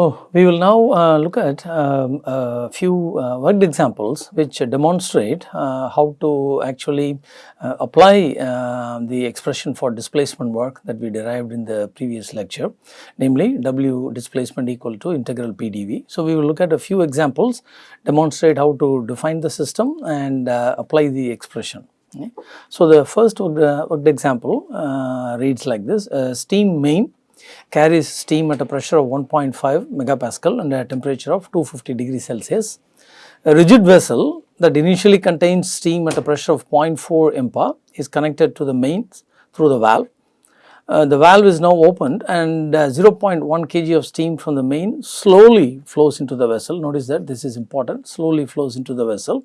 Oh, we will now uh, look at um, a few uh, worked examples which demonstrate uh, how to actually uh, apply uh, the expression for displacement work that we derived in the previous lecture, namely W displacement equal to integral PDV. So, we will look at a few examples, demonstrate how to define the system and uh, apply the expression. Okay. So, the first worked, example reads like this, steam main carries steam at a pressure of 1.5 megapascal and a temperature of 250 degrees Celsius. A rigid vessel that initially contains steam at a pressure of 0.4 MPa is connected to the mains through the valve. Uh, the valve is now opened and uh, 0.1 kg of steam from the main slowly flows into the vessel. Notice that this is important, slowly flows into the vessel.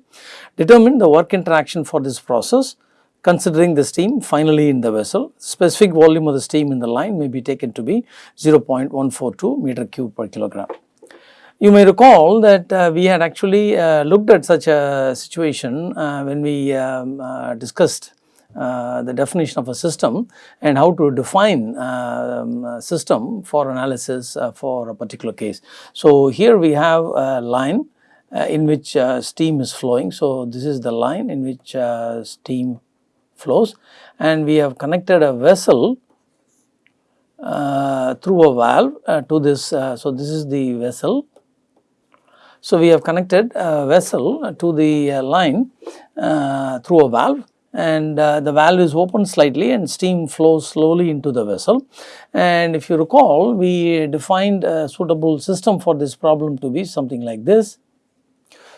Determine the work interaction for this process considering the steam finally in the vessel. Specific volume of the steam in the line may be taken to be 0.142 meter cube per kilogram. You may recall that uh, we had actually uh, looked at such a situation uh, when we um, uh, discussed uh, the definition of a system and how to define um, a system for analysis uh, for a particular case. So, here we have a line in which steam is flowing. So, this is the line in which steam flows and we have connected a vessel uh, through a valve uh, to this. Uh, so, this is the vessel. So, we have connected a vessel to the uh, line uh, through a valve and uh, the valve is open slightly and steam flows slowly into the vessel. And if you recall we defined a suitable system for this problem to be something like this.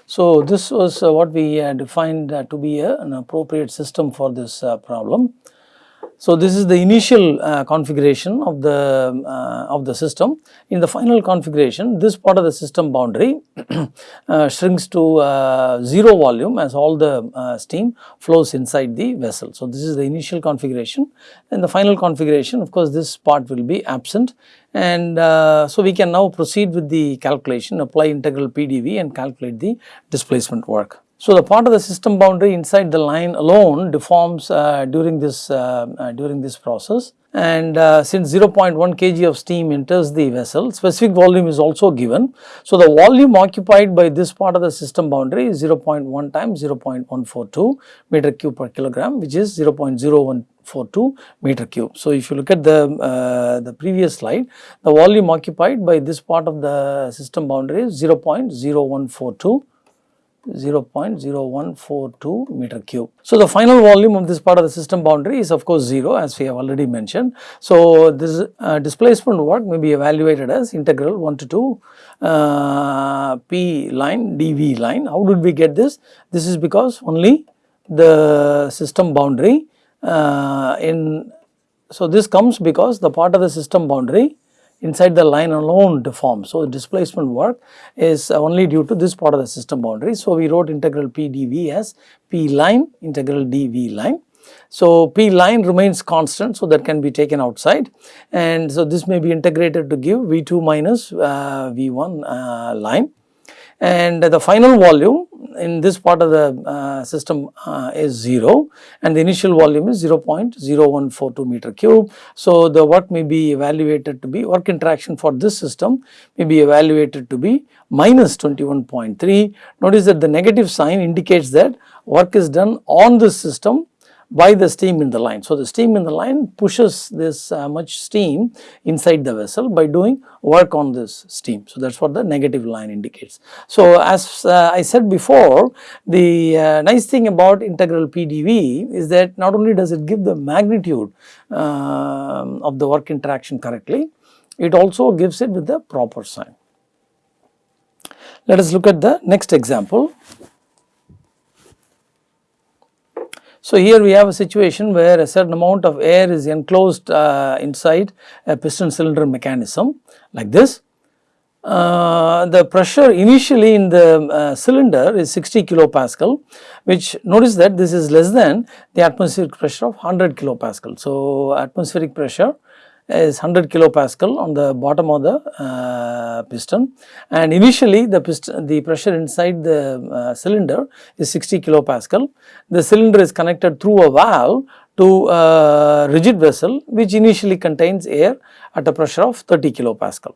So, this was uh, what we uh, defined uh, to be an appropriate system for this problem. So, this is the initial uh, configuration of the uh, of the system. In the final configuration, this part of the system boundary uh, shrinks to uh, 0 volume as all the uh, steam flows inside the vessel. So, this is the initial configuration and the final configuration of course, this part will be absent and uh, so we can now proceed with the calculation apply integral PDV and calculate the displacement work. So, the part of the system boundary inside the line alone deforms uh, during this uh, uh, during this process and uh, since 0.1 kg of steam enters the vessel specific volume is also given. So, the volume occupied by this part of the system boundary is 0.1 times 0.142 meter cube per kilogram which is 0.0142 meter cube. So, if you look at the, uh, the previous slide, the volume occupied by this part of the system boundary is 0.0142 0.0142 meter cube. So, the final volume of this part of the system boundary is of course 0 as we have already mentioned. So, this uh, displacement work may be evaluated as integral 1 to 2 uh, P line dV line. How did we get this? This is because only the system boundary uh, in so this comes because the part of the system boundary inside the line alone deforms. So, displacement work is only due to this part of the system boundary. So, we wrote integral P dV as P line integral dV line. So, P line remains constant, so that can be taken outside and so this may be integrated to give V2 minus uh, V1 uh, line and the final volume in this part of the uh, system uh, is 0 and the initial volume is 0.0142 meter cube. So, the work may be evaluated to be work interaction for this system may be evaluated to be minus 21.3. Notice that the negative sign indicates that work is done on this system by the steam in the line. So, the steam in the line pushes this uh, much steam inside the vessel by doing work on this steam. So, that is what the negative line indicates. So, as uh, I said before the uh, nice thing about integral PDV is that not only does it give the magnitude um, of the work interaction correctly, it also gives it with the proper sign. Let us look at the next example. So, here we have a situation where a certain amount of air is enclosed uh, inside a piston cylinder mechanism like this. Uh, the pressure initially in the uh, cylinder is 60 kilopascal which notice that this is less than the atmospheric pressure of 100 kilopascal. So, atmospheric pressure is 100 kilopascal on the bottom of the uh, piston and initially the piston the pressure inside the uh, cylinder is 60 kilopascal. The cylinder is connected through a valve to a rigid vessel which initially contains air at a pressure of 30 kilopascal.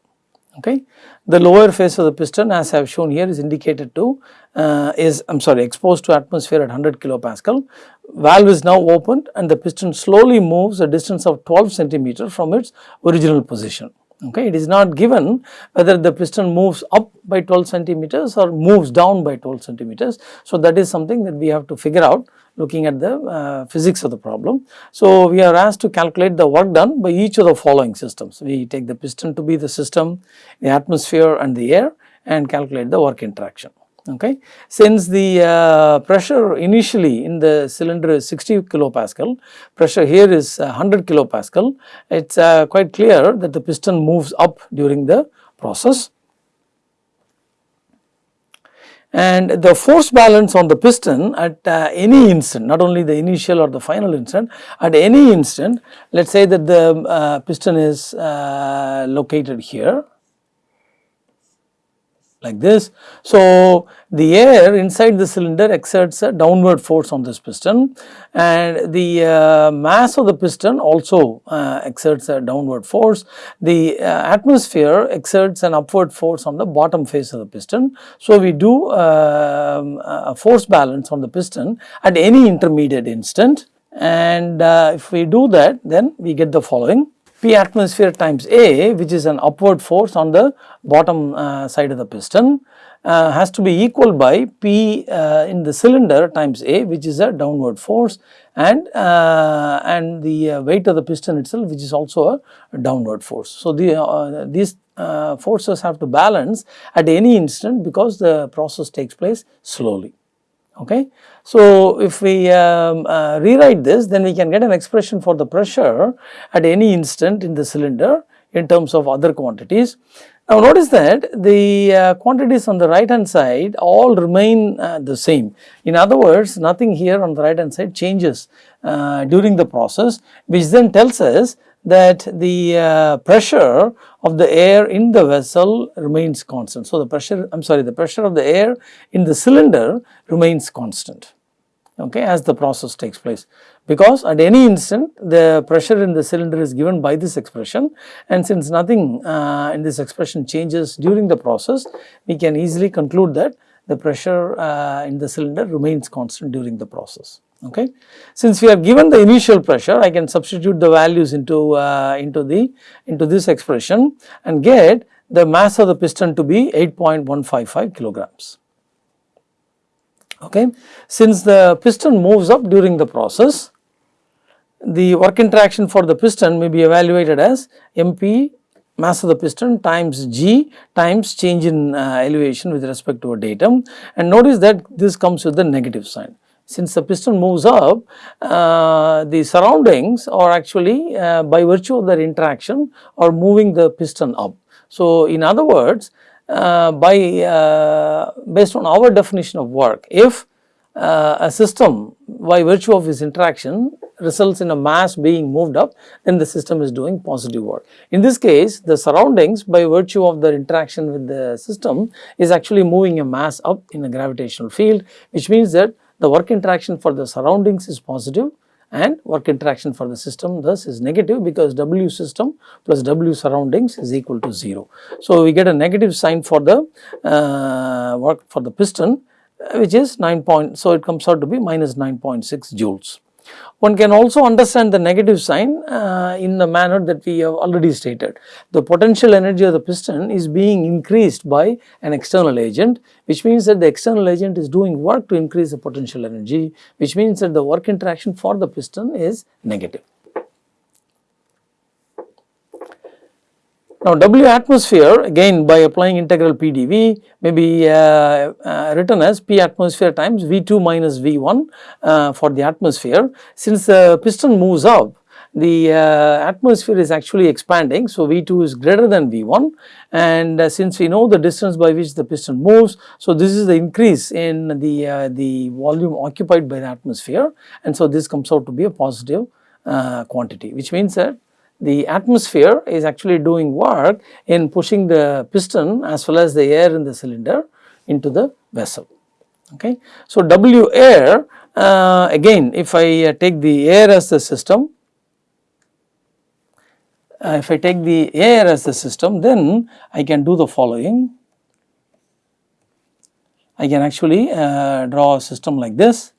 Okay. The lower face of the piston as I have shown here is indicated to uh, is I am sorry exposed to atmosphere at 100 kilopascal. Valve is now opened and the piston slowly moves a distance of 12 centimeter from its original position. Okay, it is not given whether the piston moves up by 12 centimeters or moves down by 12 centimeters. So, that is something that we have to figure out looking at the uh, physics of the problem. So, we are asked to calculate the work done by each of the following systems. We take the piston to be the system, the atmosphere and the air and calculate the work interaction. Okay. Since the uh, pressure initially in the cylinder is 60 kilopascal, pressure here is 100 kilopascal, it is uh, quite clear that the piston moves up during the process and the force balance on the piston at uh, any instant not only the initial or the final instant at any instant let us say that the uh, piston is uh, located here like this. So, the air inside the cylinder exerts a downward force on this piston and the uh, mass of the piston also uh, exerts a downward force. The uh, atmosphere exerts an upward force on the bottom face of the piston. So, we do um, a force balance on the piston at any intermediate instant and uh, if we do that then we get the following. P atmosphere times A which is an upward force on the bottom uh, side of the piston uh, has to be equal by P uh, in the cylinder times A which is a downward force and uh, and the uh, weight of the piston itself which is also a downward force. So, the, uh, these forces have to balance at any instant because the process takes place slowly okay. So, if we um, uh, rewrite this then we can get an expression for the pressure at any instant in the cylinder in terms of other quantities. Now notice that the uh, quantities on the right hand side all remain uh, the same. In other words nothing here on the right hand side changes uh, during the process which then tells us that the uh, pressure of the air in the vessel remains constant. So, the pressure I am sorry the pressure of the air in the cylinder remains constant. Okay, as the process takes place. Because at any instant the pressure in the cylinder is given by this expression. And since nothing uh, in this expression changes during the process we can easily conclude that the pressure uh, in the cylinder remains constant during the process okay. Since we are given the initial pressure I can substitute the values into, uh, into the into this expression and get the mass of the piston to be 8.155 kilograms okay. Since the piston moves up during the process the work interaction for the piston may be evaluated as MP mass of the piston times g times change in uh, elevation with respect to a datum and notice that this comes with the negative sign since the piston moves up, uh, the surroundings are actually uh, by virtue of their interaction are moving the piston up. So, in other words, uh, by uh, based on our definition of work, if uh, a system by virtue of its interaction results in a mass being moved up, then the system is doing positive work. In this case, the surroundings by virtue of their interaction with the system is actually moving a mass up in a gravitational field, which means that the work interaction for the surroundings is positive and work interaction for the system thus is negative because W system plus W surroundings is equal to 0. So, we get a negative sign for the uh, work for the piston which is 9 point, so it comes out to be minus 9.6 joules. One can also understand the negative sign uh, in the manner that we have already stated. The potential energy of the piston is being increased by an external agent which means that the external agent is doing work to increase the potential energy which means that the work interaction for the piston is negative. Now, W atmosphere again by applying integral PdV may be uh, uh, written as P atmosphere times V2 minus V1 uh, for the atmosphere. Since the piston moves up, the uh, atmosphere is actually expanding. So, V2 is greater than V1 and uh, since we know the distance by which the piston moves. So, this is the increase in the, uh, the volume occupied by the atmosphere and so this comes out to be a positive quantity which means that the atmosphere is actually doing work in pushing the piston as well as the air in the cylinder into the vessel. Okay. So, W air uh, again if I uh, take the air as the system uh, if I take the air as the system then I can do the following. I can actually uh, draw a system like this.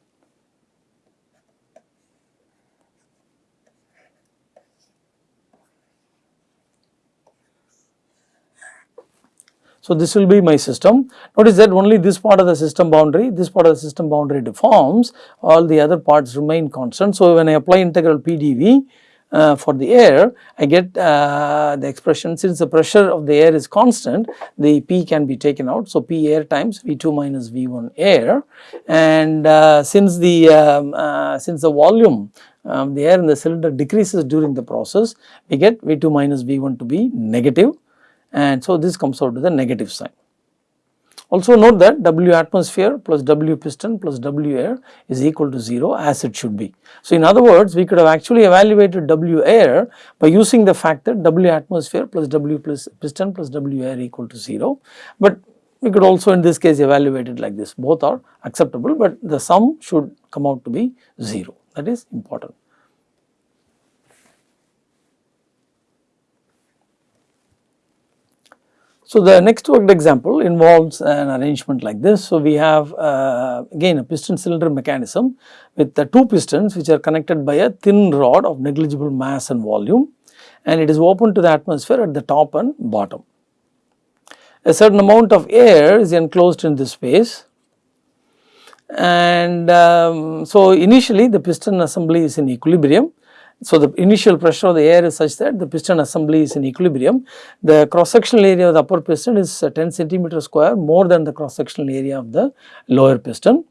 So, this will be my system. Notice that only this part of the system boundary, this part of the system boundary deforms, all the other parts remain constant. So, when I apply integral PdV, uh, for the air, I get uh, the expression since the pressure of the air is constant, the P can be taken out. So, P air times V2 minus V1 air and uh, since the um, uh, since the volume um, the air in the cylinder decreases during the process, we get V2 minus V1 to be negative and so this comes out to the negative sign. Also note that W atmosphere plus W piston plus W air is equal to 0 as it should be. So, in other words we could have actually evaluated W air by using the fact that W atmosphere plus W plus piston plus W air equal to 0, but we could also in this case evaluate it like this both are acceptable, but the sum should come out to be 0 that is important. So, the next worked example involves an arrangement like this. So, we have uh, again a piston cylinder mechanism with the two pistons which are connected by a thin rod of negligible mass and volume and it is open to the atmosphere at the top and bottom. A certain amount of air is enclosed in this space and um, so initially the piston assembly is in equilibrium so, the initial pressure of the air is such that the piston assembly is in equilibrium. The cross sectional area of the upper piston is uh, 10 centimeter square more than the cross sectional area of the lower piston.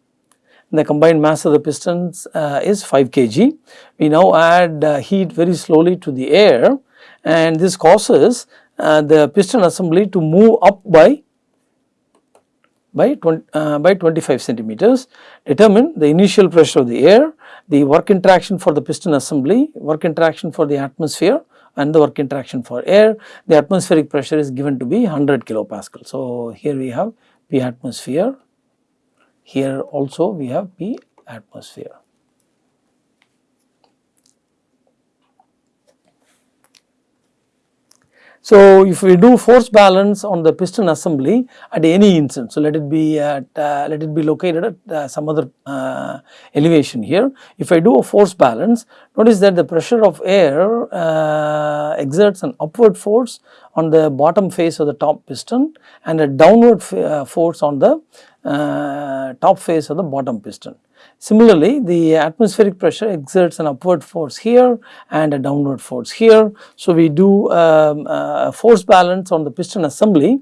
The combined mass of the pistons uh, is 5 kg. We now add uh, heat very slowly to the air and this causes uh, the piston assembly to move up by by 20, uh, by 25 centimeters. Determine the initial pressure of the air the work interaction for the piston assembly, work interaction for the atmosphere and the work interaction for air. The atmospheric pressure is given to be 100 kilopascal. So, here we have P atmosphere, here also we have P atmosphere. So, if we do force balance on the piston assembly at any instant, so let it be at uh, let it be located at uh, some other uh, elevation here. If I do a force balance, notice that the pressure of air uh, exerts an upward force on the bottom face of the top piston and a downward uh, force on the uh, top face of the bottom piston. Similarly, the atmospheric pressure exerts an upward force here and a downward force here. So, we do um, a force balance on the piston assembly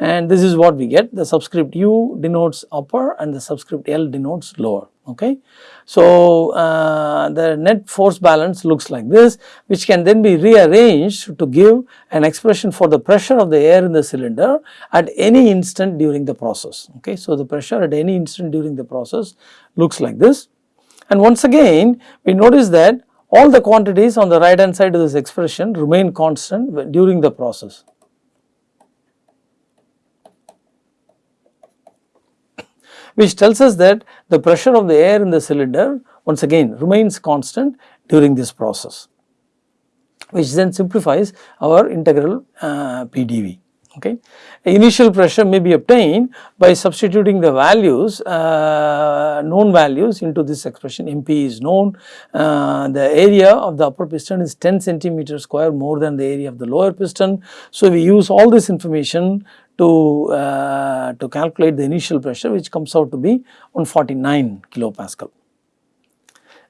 and this is what we get. The subscript u denotes upper and the subscript L denotes lower. Okay. So, uh, the net force balance looks like this which can then be rearranged to give an expression for the pressure of the air in the cylinder at any instant during the process. Okay. So, the pressure at any instant during the process looks like this. And once again we notice that all the quantities on the right hand side of this expression remain constant during the process which tells us that the pressure of the air in the cylinder once again remains constant during this process which then simplifies our integral uh, PDV. Okay. Initial pressure may be obtained by substituting the values, uh, known values into this expression MP is known. Uh, the area of the upper piston is 10 centimeter square more than the area of the lower piston. So, we use all this information to, uh, to calculate the initial pressure which comes out to be 149 kilopascal.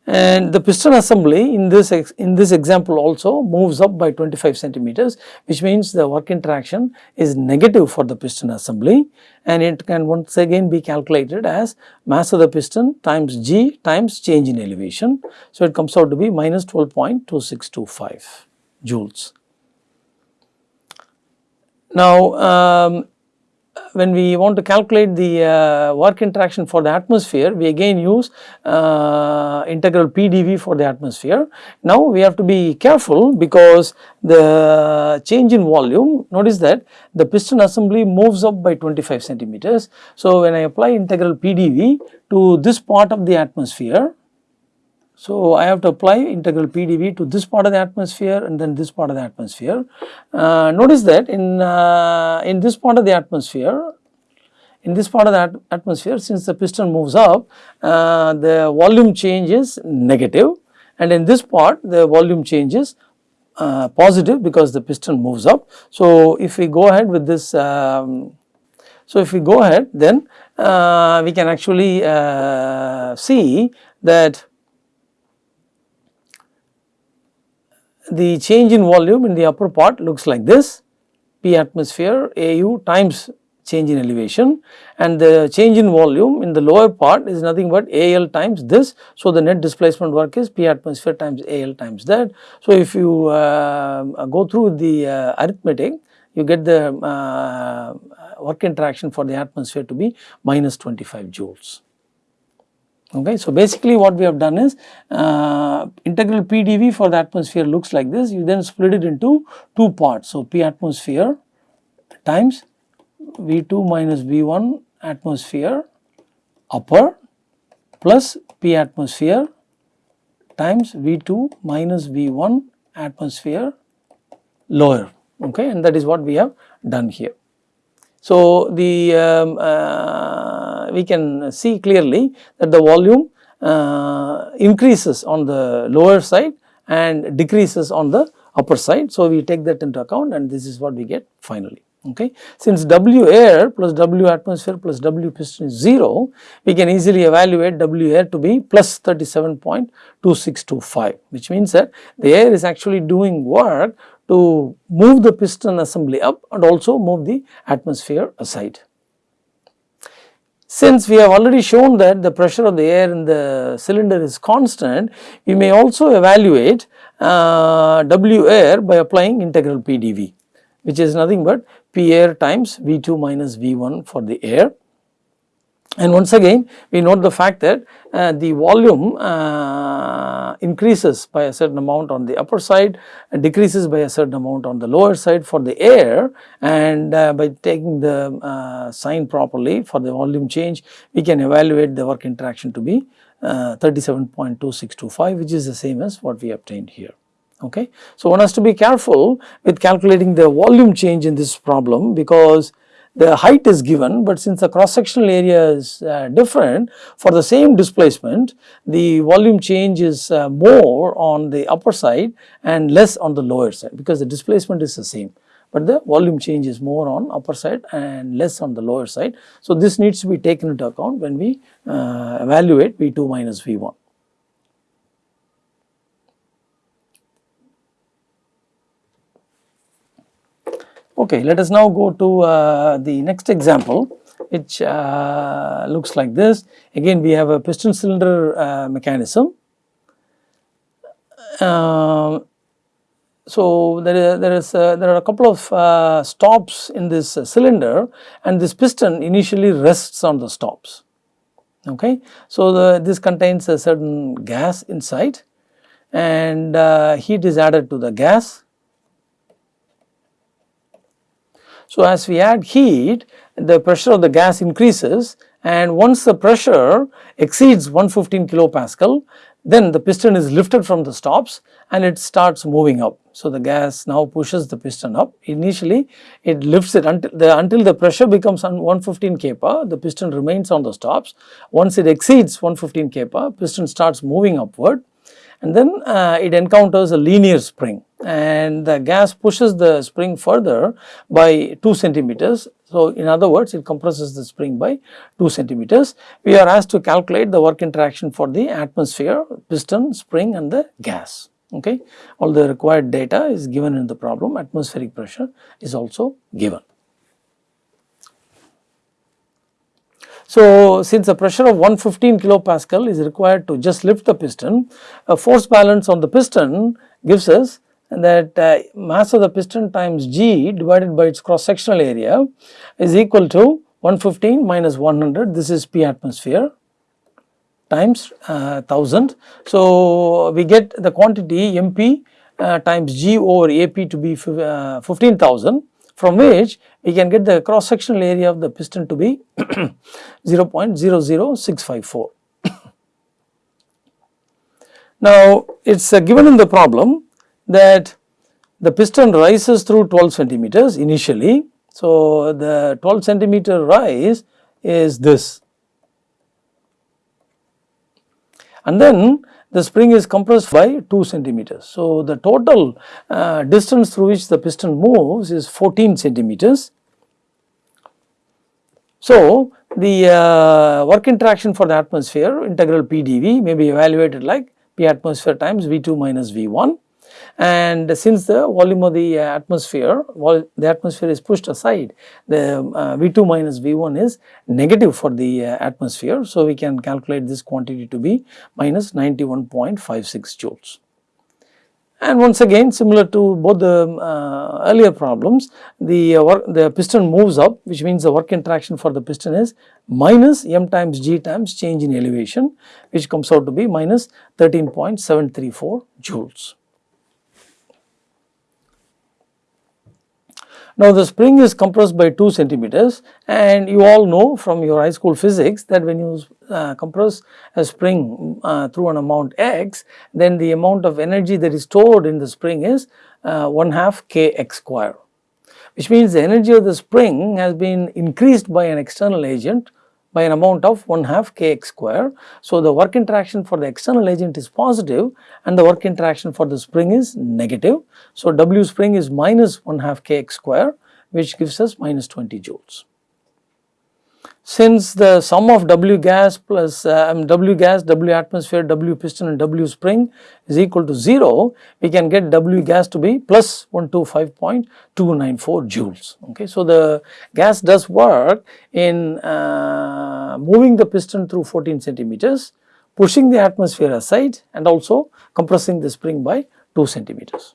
And the piston assembly in this in this example also moves up by 25 centimeters which means the work interaction is negative for the piston assembly and it can once again be calculated as mass of the piston times g times change in elevation. So, it comes out to be minus 12.2625 joules. Now, um, when we want to calculate the uh, work interaction for the atmosphere, we again use uh, integral PdV for the atmosphere. Now, we have to be careful because the change in volume, notice that the piston assembly moves up by 25 centimeters. So, when I apply integral PdV to this part of the atmosphere, So, I have to apply integral PdV to this part of the atmosphere and then this part of the atmosphere. Uh, notice that in, uh, in this part of the atmosphere, in this part of the atmosphere since the piston moves up, uh, the volume change is negative and in this part the volume change is uh, positive because the piston moves up. So, if we go ahead with this, um, so if we go ahead then uh, we can actually uh, see that the change in volume in the upper part looks like this P atmosphere AU times change in elevation and the change in volume in the lower part is nothing but AL times this. So, the net displacement work is P atmosphere times AL times that. So, if you uh, go through the uh, arithmetic you get the uh, work interaction for the atmosphere to be minus 25 joules. Okay. So, basically what we have done is uh, integral PdV for the atmosphere looks like this you then split it into two parts. So, P atmosphere times V2 minus V1 atmosphere upper plus P atmosphere times V2 minus V1 atmosphere lower okay and that is what we have done here. So, the um, uh, we can see clearly that the volume uh, increases on the lower side and decreases on the upper side. So, we take that into account and this is what we get finally okay. Since W air plus W atmosphere plus W piston is 0, we can easily evaluate W air to be plus 37.2625 which means that the air is actually doing work to move the piston assembly up and also move the atmosphere aside. Since we have already shown that the pressure of the air in the cylinder is constant, we may also evaluate uh, W air by applying integral PdV which is nothing but P air times V2 minus V1 for the air. And once again we note the fact that uh, the volume uh, increases by a certain amount on the upper side and decreases by a certain amount on the lower side for the air and uh, by taking the uh, sign properly for the volume change we can evaluate the work interaction to be uh, 37.2625 which is the same as what we obtained here okay. So, one has to be careful with calculating the volume change in this problem because the height is given, but since the cross sectional area is uh, different for the same displacement the volume change is uh, more on the upper side and less on the lower side because the displacement is the same but the volume change is more on upper side and less on the lower side. So, this needs to be taken into account when we uh, evaluate V2 minus V1. Okay, let us now go to uh, the next example which uh, looks like this. Again we have a piston cylinder uh, mechanism. Um, so there is, there is uh, there are a couple of uh, stops in this uh, cylinder and this piston initially rests on the stops. Okay, so the, this contains a certain gas inside and heat is added to the gas So, as we add heat the pressure of the gas increases and once the pressure exceeds 115 kilopascal then the piston is lifted from the stops and it starts moving up. So, the gas now pushes the piston up initially it lifts it until the, until the pressure becomes 115 kPa the piston remains on the stops. Once it exceeds 115 kPa piston starts moving upward and then uh, it encounters a linear spring and the gas pushes the spring further by 2 centimeters. So, in other words it compresses the spring by 2 centimeters. We are asked to calculate the work interaction for the atmosphere, piston, spring and the gas. Okay. All the required data is given in the problem, atmospheric pressure is also given. So, since a pressure of 115 kilopascal is required to just lift the piston, a force balance on the piston gives us that uh, mass of the piston times g divided by its cross sectional area is equal to 115 minus 100 this is P atmosphere times uh, 1000. So, we get the quantity MP uh, times G over AP to be uh, 15,000 from which we can get the cross sectional area of the piston to be 0.00654. Now, it is uh, given in the problem that the piston rises through 12 centimeters initially. So, the 12 centimeter rise is this and then the spring is compressed by 2 centimeters. So, the total uh, distance through which the piston moves is 14 centimeters. So, the uh, work interaction for the atmosphere integral PdV may be evaluated like P atmosphere times V2 minus V1 and since the volume of the atmosphere, the atmosphere is pushed aside, the uh, V2 minus V1 is negative for the uh, atmosphere. So, we can calculate this quantity to be minus 91.56 joules. And once again similar to both the uh, earlier problems, the uh, work, the piston moves up which means the work interaction for the piston is minus m times g times change in elevation which comes out to be minus 13.734 joules. Now the spring is compressed by 2 centimeters and you all know from your high school physics that when you uh, compress a spring uh, through an amount x then the amount of energy that is stored in the spring is uh, 1 half kx square which means the energy of the spring has been increased by an external agent by an amount of 1 half kx square. So, the work interaction for the external agent is positive and the work interaction for the spring is negative. So, W spring is minus 1 half kx square which gives us minus 20 joules. Since the sum of W gas plus uh, W gas, W atmosphere, W piston and W spring is equal to 0, we can get W gas to be plus 125.294 joules. Okay. So, the gas does work in uh, moving the piston through 14 centimeters, pushing the atmosphere aside and also compressing the spring by 2 centimeters.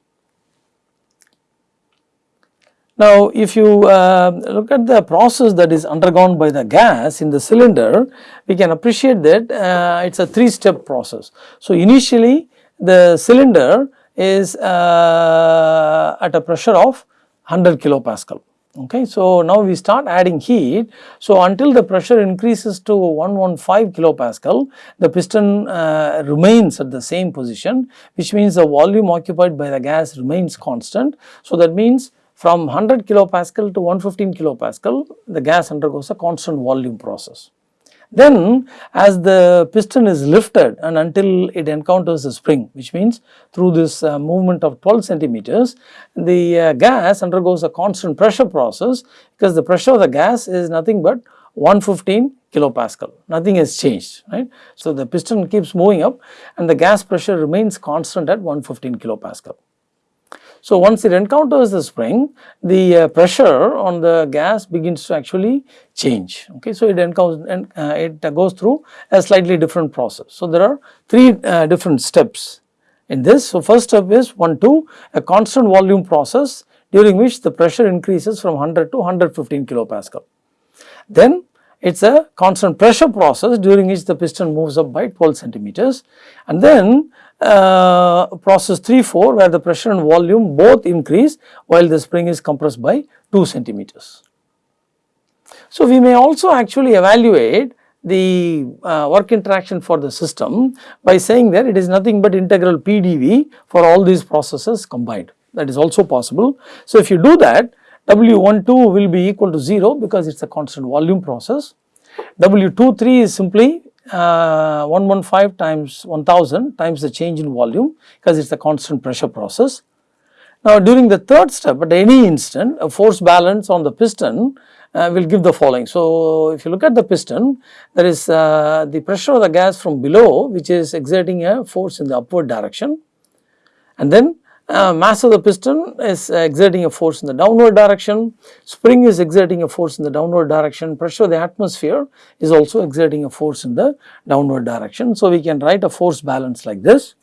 Now, if you uh, look at the process that is undergone by the gas in the cylinder, we can appreciate that uh, it is a three step process. So, initially the cylinder is uh, at a pressure of 100 kilopascal. Okay. So, now we start adding heat. So, until the pressure increases to 115 kilopascal, the piston uh, remains at the same position, which means the volume occupied by the gas remains constant. So, that means from 100 kilopascal to 115 kilopascal, the gas undergoes a constant volume process. Then as the piston is lifted and until it encounters a spring which means through this uh, movement of 12 centimeters the uh, gas undergoes a constant pressure process because the pressure of the gas is nothing but 115 kilopascal nothing has changed right. So the piston keeps moving up and the gas pressure remains constant at 115 kilopascal. So, once it encounters the spring, the uh, pressure on the gas begins to actually change. Okay. So, it encounters and uh, it goes through a slightly different process. So, there are three uh, different steps in this. So, first step is 1 2 a constant volume process during which the pressure increases from 100 to 115 kilopascal. Then it is a constant pressure process during which the piston moves up by 12 centimeters and then uh, process 3 4 where the pressure and volume both increase while the spring is compressed by 2 centimeters. So, we may also actually evaluate the uh, work interaction for the system by saying that it is nothing but integral PdV for all these processes combined that is also possible. So, if you do that W12 will be equal to 0 because it is a constant volume process. W23 is simply uh, 115 times 1000 times the change in volume because it is a constant pressure process. Now during the third step at any instant a force balance on the piston uh, will give the following. So if you look at the piston there is uh, the pressure of the gas from below which is exerting a force in the upward direction and then uh, mass of the piston is exerting a force in the downward direction, spring is exerting a force in the downward direction, pressure of the atmosphere is also exerting a force in the downward direction. So, we can write a force balance like this.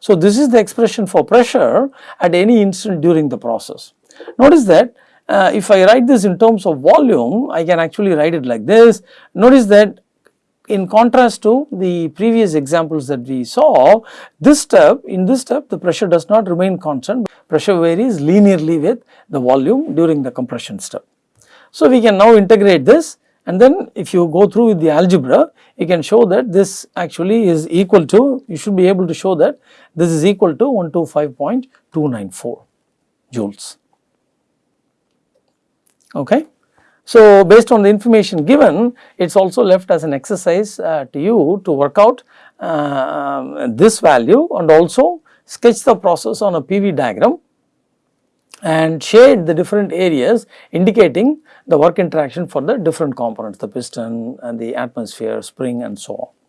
So, this is the expression for pressure at any instant during the process. Notice that uh, if I write this in terms of volume, I can actually write it like this. Notice that in contrast to the previous examples that we saw, this step, in this step the pressure does not remain constant, pressure varies linearly with the volume during the compression step. So, we can now integrate this and then if you go through with the algebra you can show that this actually is equal to you should be able to show that this is equal to 125.294 joules. Okay. So, based on the information given it is also left as an exercise uh, to you to work out uh, this value and also sketch the process on a PV diagram and shade the different areas indicating the work interaction for the different components the piston and the atmosphere, spring and so on.